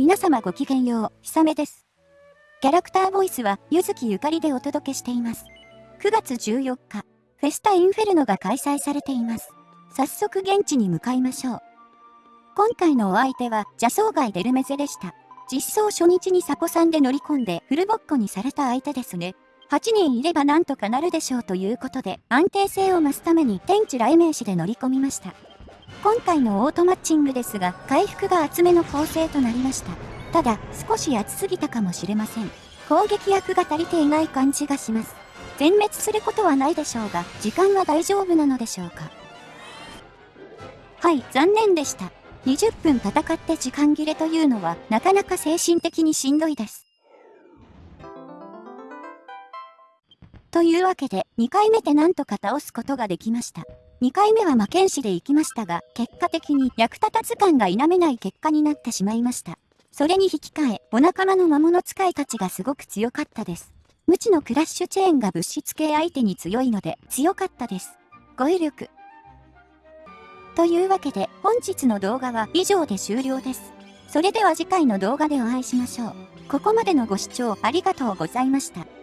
皆様ごきげんよう、ひさめです。キャラクターボイスは、ゆずきゆかりでお届けしています。9月14日、フェスタインフェルノが開催されています。早速現地に向かいましょう。今回のお相手は、邪装街デルメゼでした。実装初日にサコさんで乗り込んでフルボッコにされた相手ですね。8人いればなんとかなるでしょうということで、安定性を増すために天地雷鳴士で乗り込みました。今回のオートマッチングですが、回復が厚めの構成となりました。ただ、少し厚すぎたかもしれません。攻撃役が足りていない感じがします。全滅することはないでしょうが、時間は大丈夫なのでしょうか。はい、残念でした。20分戦って時間切れというのは、なかなか精神的にしんどいです。というわけで、2回目でなんとか倒すことができました。2回目は魔剣士で行きましたが、結果的に役立たず感が否めない結果になってしまいました。それに引き換え、お仲間の魔物使いたちがすごく強かったです。無知のクラッシュチェーンが物質系相手に強いので、強かったです。語彙力。というわけで、本日の動画は以上で終了です。それでは次回の動画でお会いしましょう。ここまでのご視聴ありがとうございました。